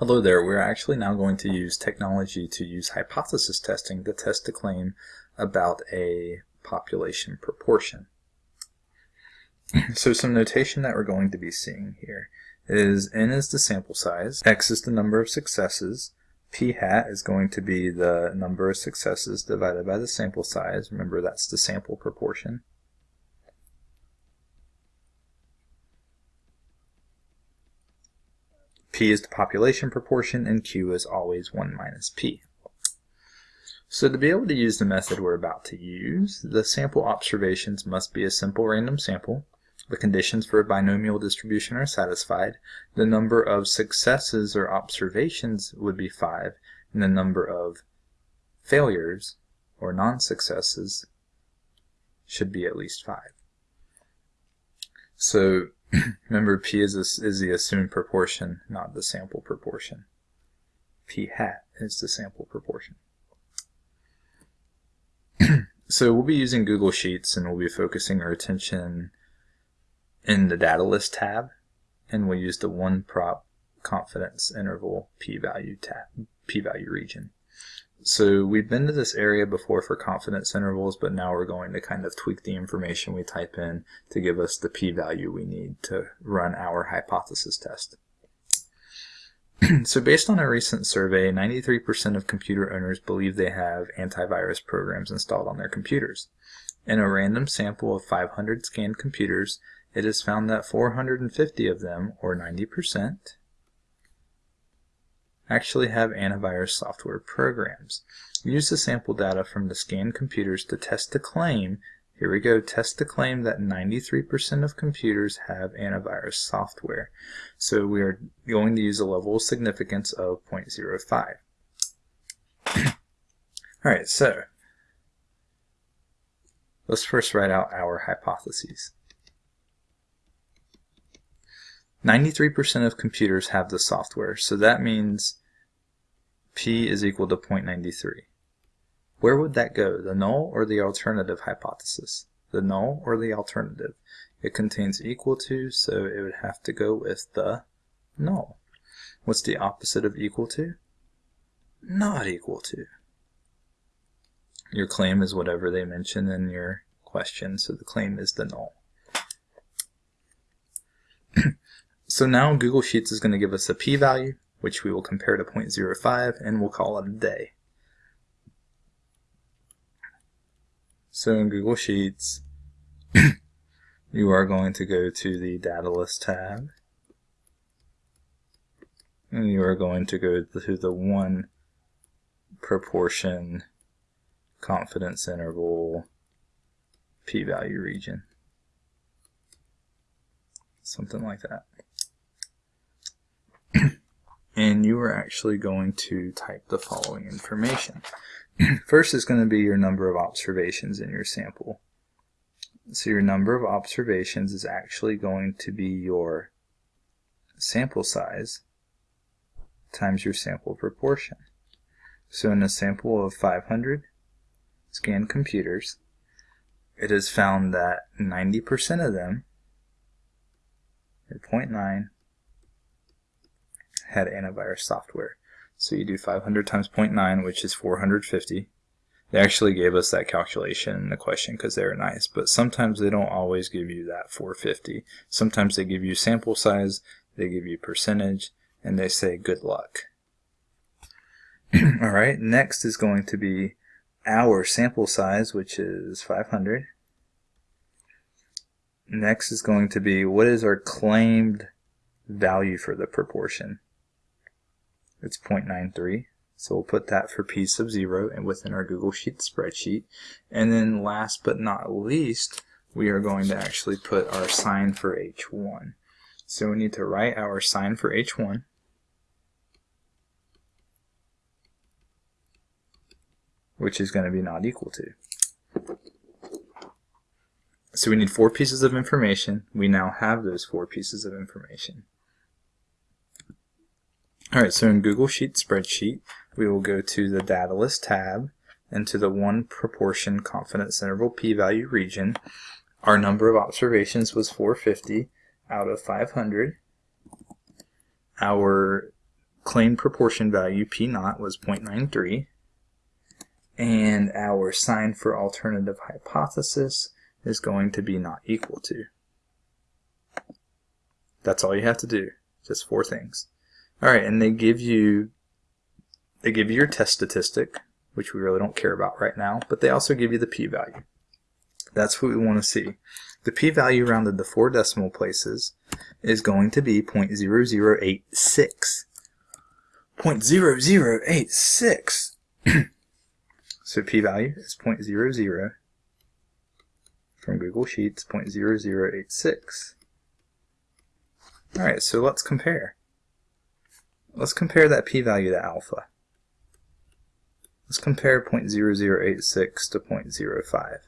Hello there, we're actually now going to use technology to use hypothesis testing to test a claim about a population proportion. so some notation that we're going to be seeing here is n is the sample size, x is the number of successes, p hat is going to be the number of successes divided by the sample size, remember that's the sample proportion, P is the population proportion, and Q is always 1 minus P. So to be able to use the method we're about to use, the sample observations must be a simple random sample, the conditions for a binomial distribution are satisfied, the number of successes or observations would be 5, and the number of failures or non-successes should be at least 5. So Remember, P is, a, is the assumed proportion, not the sample proportion. P hat is the sample proportion. so we'll be using Google Sheets and we'll be focusing our attention in the data list tab and we'll use the one prop confidence interval p-value tab p-value region. So we've been to this area before for confidence intervals, but now we're going to kind of tweak the information we type in to give us the p-value we need to run our hypothesis test. so based on a recent survey, 93% of computer owners believe they have antivirus programs installed on their computers. In a random sample of 500 scanned computers, it is found that 450 of them, or 90%, actually have antivirus software programs. Use the sample data from the scanned computers to test the claim, here we go, test the claim that 93% of computers have antivirus software. So we are going to use a level of significance of 0.05. Alright, so let's first write out our hypotheses. 93% of computers have the software, so that means p is equal to 0.93. Where would that go, the null or the alternative hypothesis? The null or the alternative? It contains equal to, so it would have to go with the null. What's the opposite of equal to? Not equal to. Your claim is whatever they mention in your question, so the claim is the null. so now Google Sheets is going to give us a p-value, which we will compare to 0.05 and we'll call it a day. So in Google Sheets, you are going to go to the Data List tab, and you are going to go to the one proportion confidence interval p-value region. Something like that and you are actually going to type the following information. First is going to be your number of observations in your sample. So your number of observations is actually going to be your sample size times your sample proportion. So in a sample of 500 scanned computers, it is found that 90% of them, or 0.9, had antivirus software. So you do 500 times 0.9, which is 450. They actually gave us that calculation in the question because they were nice, but sometimes they don't always give you that 450. Sometimes they give you sample size, they give you percentage, and they say good luck. Alright, next is going to be our sample size, which is 500. Next is going to be what is our claimed value for the proportion. It's 0.93. So we'll put that for p sub 0 and within our Google Sheets spreadsheet. And then last but not least, we are going to actually put our sign for h1. So we need to write our sign for h1. which is going to be not equal to. So we need four pieces of information. We now have those four pieces of information. Alright, so in Google Sheet spreadsheet, we will go to the data list tab and to the one proportion confidence interval p-value region. Our number of observations was 450 out of 500. Our claim proportion value, P naught, was 0.93. And our sign for alternative hypothesis is going to be not equal to. That's all you have to do. Just four things. All right, and they give you they give you your test statistic, which we really don't care about right now, but they also give you the p-value. That's what we want to see. The p-value rounded to four decimal places is going to be 0.0086. 0.0086. so p-value is 0.00 from Google Sheets, 0.0086. Alright, so let's compare. Let's compare that p-value to alpha. Let's compare 0.0086 to 0.05.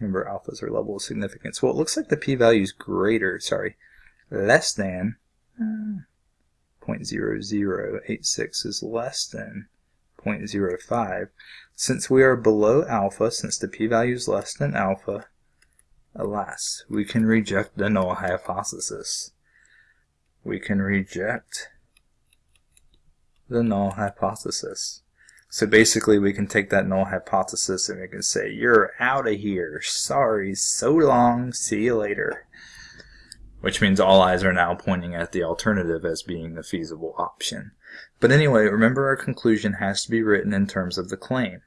Remember, alphas are level of significance. Well, it looks like the p-value is greater, sorry, less than uh, 0.0086 is less than 0.05. Since we are below alpha, since the p-value is less than alpha, alas, we can reject the null hypothesis. We can reject the null hypothesis. So basically we can take that null hypothesis and we can say, you're out of here. Sorry, so long, see you later. Which means all eyes are now pointing at the alternative as being the feasible option. But anyway, remember our conclusion has to be written in terms of the claim.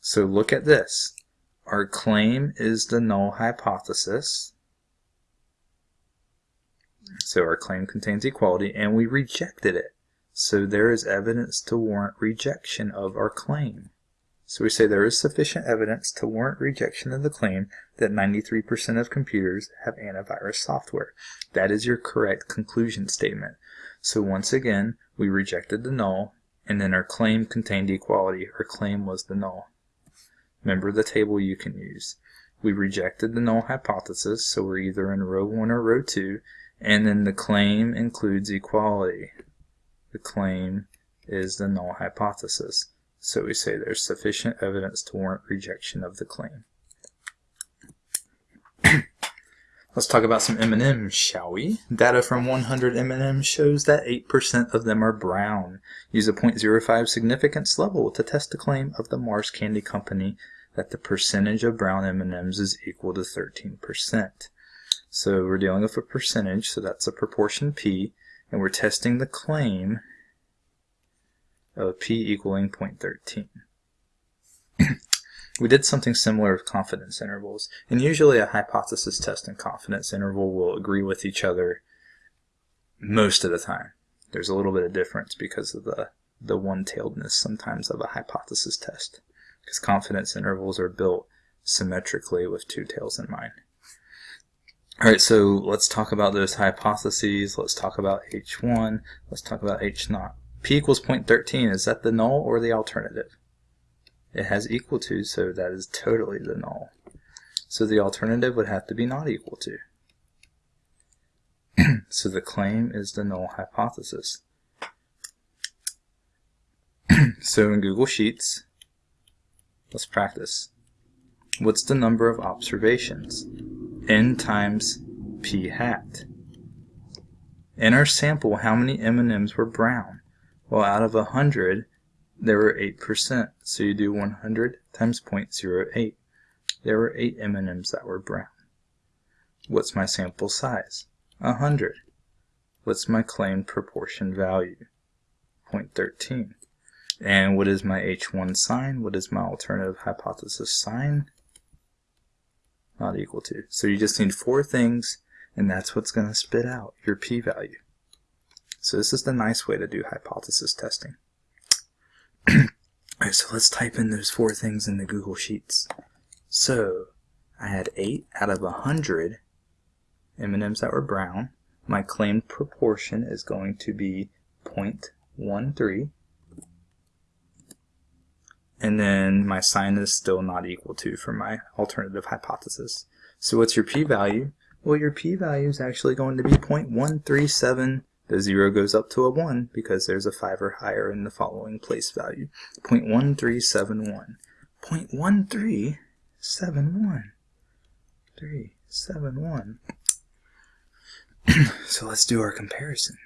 So look at this. Our claim is the null hypothesis. So our claim contains equality and we rejected it. So there is evidence to warrant rejection of our claim. So we say there is sufficient evidence to warrant rejection of the claim that 93% of computers have antivirus software. That is your correct conclusion statement. So once again, we rejected the null, and then our claim contained equality. Our claim was the null. Remember the table you can use. We rejected the null hypothesis, so we're either in row 1 or row 2, and then the claim includes equality the claim is the null hypothesis. So we say there's sufficient evidence to warrant rejection of the claim. Let's talk about some M&Ms, shall we? Data from 100 M&Ms shows that 8% of them are brown. Use a 0.05 significance level to test the claim of the Mars Candy Company that the percentage of brown M&Ms is equal to 13%. So we're dealing with a percentage, so that's a proportion P, and we're testing the claim of p equaling 0.13. we did something similar with confidence intervals, and usually a hypothesis test and confidence interval will agree with each other most of the time. There's a little bit of difference because of the, the one-tailedness sometimes of a hypothesis test, because confidence intervals are built symmetrically with two tails in mind. Alright, so let's talk about those hypotheses. Let's talk about H1. Let's talk about H 0 P equals 0.13. Is that the null or the alternative? It has equal to, so that is totally the null. So the alternative would have to be not equal to. so the claim is the null hypothesis. so in Google Sheets, let's practice. What's the number of observations? n times p hat. In our sample, how many M&Ms were brown? Well, out of 100, there were 8%. So you do 100 times 0.08. There were 8 M&Ms that were brown. What's my sample size? 100. What's my claimed proportion value? 0.13. And what is my H1 sign? What is my alternative hypothesis sign? not equal to. So you just need four things, and that's what's going to spit out your p-value. So this is the nice way to do hypothesis testing. Alright, so let's type in those four things in the Google Sheets. So, I had 8 out of 100 M&Ms that were brown. My claimed proportion is going to be 0.13 and then my sign is still not equal to for my alternative hypothesis. So what's your p-value? Well, your p-value is actually going to be 0.137. The 0 goes up to a 1 because there's a 5 or higher in the following place value. 0.1371. 0.1371. 371. so let's do our comparison.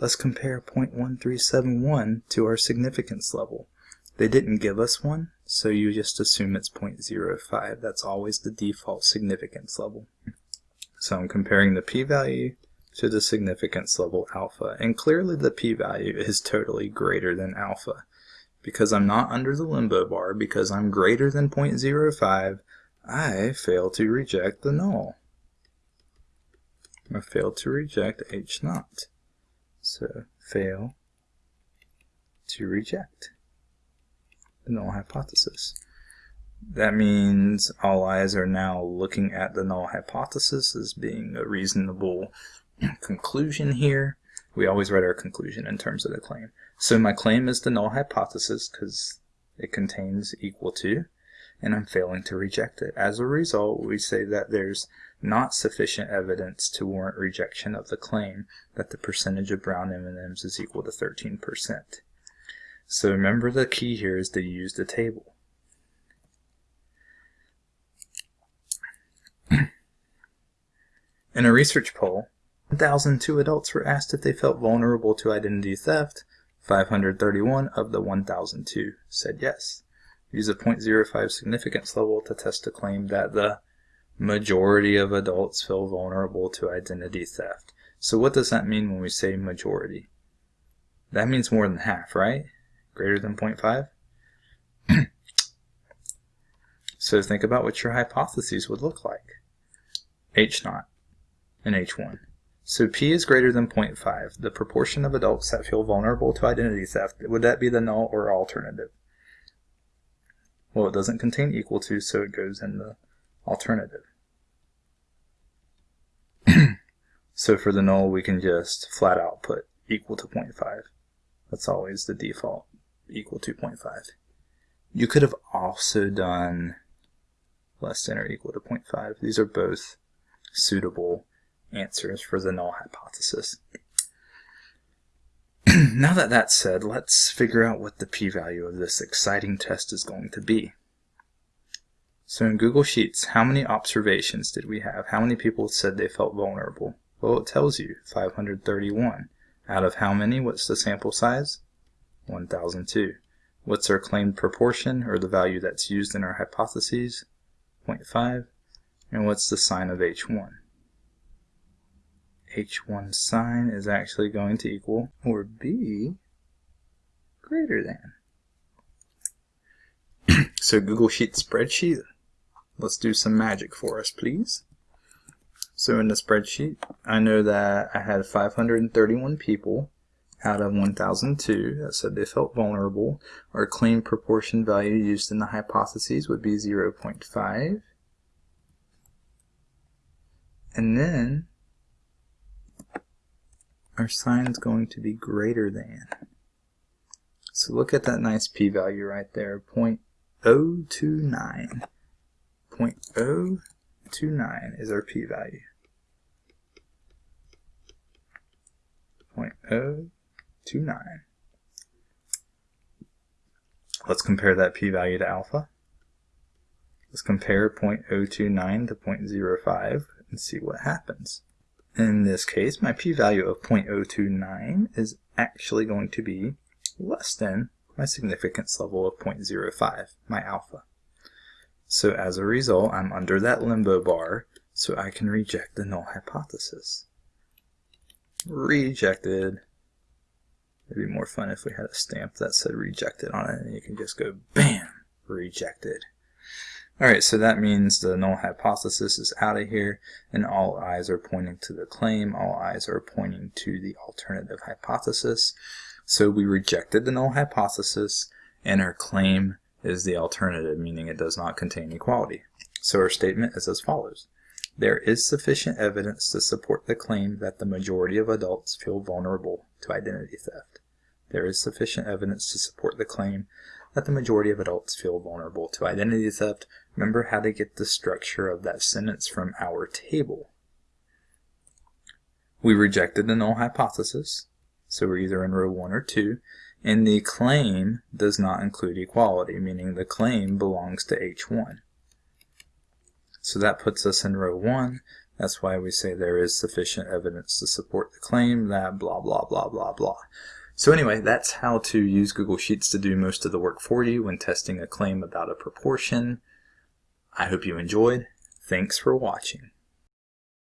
Let's compare 0.1371 to our significance level. They didn't give us one, so you just assume it's 0.05. That's always the default significance level. So I'm comparing the p-value to the significance level alpha, and clearly the p-value is totally greater than alpha. Because I'm not under the limbo bar, because I'm greater than 0.05, I fail to reject the null. I fail to reject H naught. So fail to reject the null hypothesis. That means all eyes are now looking at the null hypothesis as being a reasonable conclusion here. We always write our conclusion in terms of the claim. So my claim is the null hypothesis because it contains equal to, and I'm failing to reject it. As a result, we say that there's not sufficient evidence to warrant rejection of the claim that the percentage of brown M&Ms is equal to 13%. So remember the key here is to use the table. In a research poll, 1,002 adults were asked if they felt vulnerable to identity theft. 531 of the 1,002 said yes. Use a 0.05 significance level to test a claim that the majority of adults feel vulnerable to identity theft. So what does that mean when we say majority? That means more than half, right? Greater than 0.5? so think about what your hypotheses would look like. H naught and H1. So P is greater than 0.5. The proportion of adults that feel vulnerable to identity theft, would that be the null or alternative? Well, it doesn't contain equal to, so it goes in the alternative. so for the null, we can just flat out put equal to 0.5. That's always the default, equal to 0.5. You could have also done less than or equal to 0.5. These are both suitable answers for the null hypothesis. now that that's said, let's figure out what the p-value of this exciting test is going to be. So in Google Sheets, how many observations did we have? How many people said they felt vulnerable? Well, it tells you, 531. Out of how many? What's the sample size? 1002. What's our claimed proportion, or the value that's used in our hypotheses? 0.5. And what's the sign of H1? H1 sign is actually going to equal or be greater than. so Google Sheet spreadsheet, let's do some magic for us, please. So in the spreadsheet, I know that I had 531 people out of 1002 that said they felt vulnerable. Our claim proportion value used in the hypotheses would be 0.5. And then our sign is going to be greater than. So look at that nice p-value right there, 0.029. 0.029 is our p-value. 0.029. Let's compare that p-value to alpha. Let's compare 0.029 to 0.05 and see what happens. In this case, my p-value of 0.029 is actually going to be less than my significance level of 0.05, my alpha. So as a result, I'm under that limbo bar, so I can reject the null hypothesis. Rejected. It'd be more fun if we had a stamp that said rejected on it, and you can just go, BAM! Rejected. Alright, so that means the null hypothesis is out of here, and all eyes are pointing to the claim, all eyes are pointing to the alternative hypothesis. So we rejected the null hypothesis, and our claim is the alternative, meaning it does not contain equality. So our statement is as follows. There is sufficient evidence to support the claim that the majority of adults feel vulnerable to identity theft. There is sufficient evidence to support the claim that the majority of adults feel vulnerable to identity theft. Remember how to get the structure of that sentence from our table. We rejected the null hypothesis, so we're either in row 1 or 2, and the claim does not include equality, meaning the claim belongs to H1. So that puts us in row 1. That's why we say there is sufficient evidence to support the claim that blah, blah, blah, blah, blah. So anyway, that's how to use Google Sheets to do most of the work for you when testing a claim about a proportion. I hope you enjoyed. Thanks for watching.